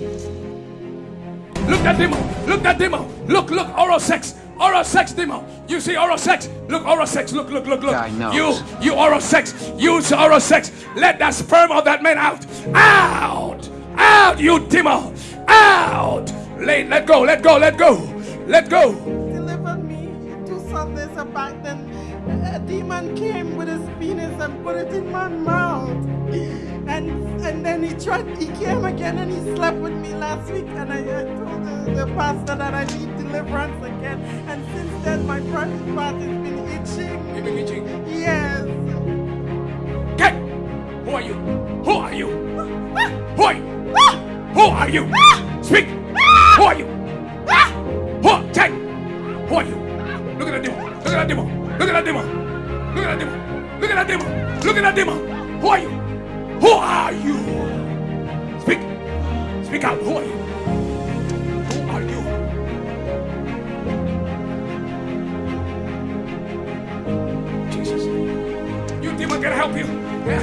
Look that demon. Look that demon. Look, look, oral sex. Oral sex demon. You see oral sex. Look, oral sex. Look, look, look, look. Guy knows. You, you oral sex. Use oral sex. Let that sperm of that man out. Out. Out, you demon. Out. Let, let go, let go, let go. Let go. deliver me. Two Sundays back then, a demon came with his penis and put it in my mouth. Tried, he came again and he slept with me last week. And I, I told the, the pastor that I need deliverance again. And since then, my private part has been itching. You been itching. Yes. Get. Who are you? Who are you? Who are you? Who are you? Speak. Who are you? Who are Take. Who are you? Look at that demon. Look at that demon. Look at that demon. Look at that demon. Look at that demon. Look at that demon. Who are you? Who are you? Speak. Out. Who are you? Who are you? Jesus. You demon can help you. Yeah.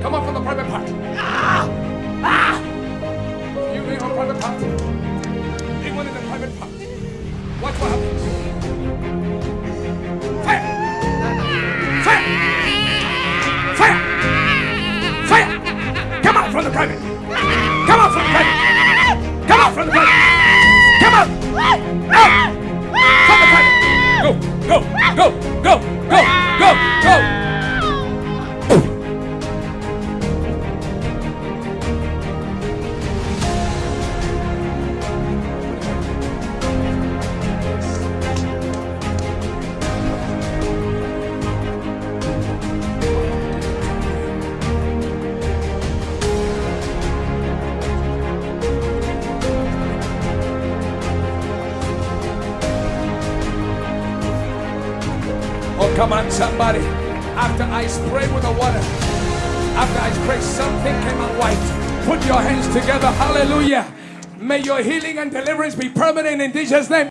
Come up from the private part. You lay on private part. Come out from the private. Come out from the private. Come out. Out. From the. Go, go, go, go, go, go, go. Oh, come on, somebody. After I spray with the water, after I spray, something came out white. Put your hands together. Hallelujah. May your healing and deliverance be permanent in Jesus' name.